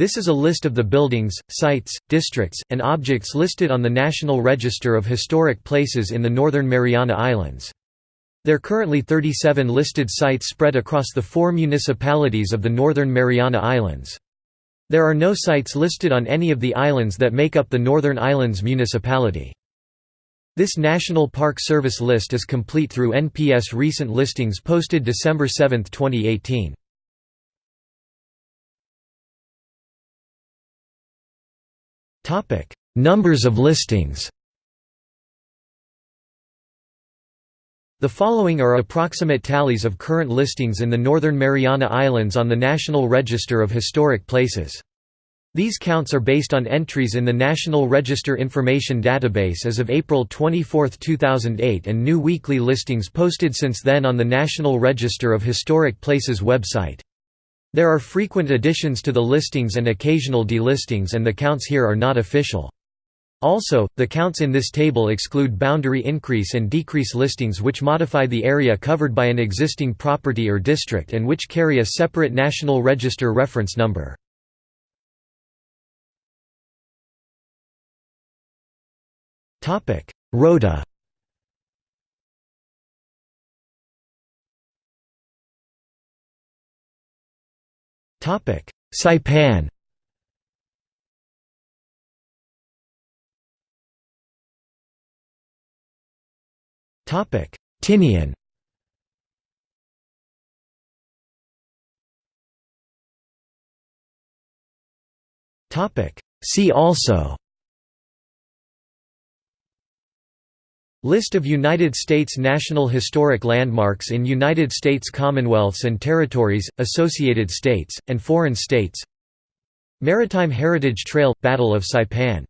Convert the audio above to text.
This is a list of the buildings, sites, districts, and objects listed on the National Register of Historic Places in the Northern Mariana Islands. There are currently 37 listed sites spread across the four municipalities of the Northern Mariana Islands. There are no sites listed on any of the islands that make up the Northern Islands municipality. This National Park Service list is complete through NPS recent listings posted December 7, 2018. Numbers of listings The following are approximate tallies of current listings in the Northern Mariana Islands on the National Register of Historic Places. These counts are based on entries in the National Register Information Database as of April 24, 2008 and new weekly listings posted since then on the National Register of Historic Places website. There are frequent additions to the listings and occasional delistings and the counts here are not official. Also, the counts in this table exclude boundary increase and decrease listings which modify the area covered by an existing property or district and which carry a separate National Register reference number. Rota Saipan. Topic. Tinian. Topic. See also List of United States National Historic Landmarks in United States Commonwealths and Territories, Associated States, and Foreign States. Maritime Heritage Trail – Battle of Saipan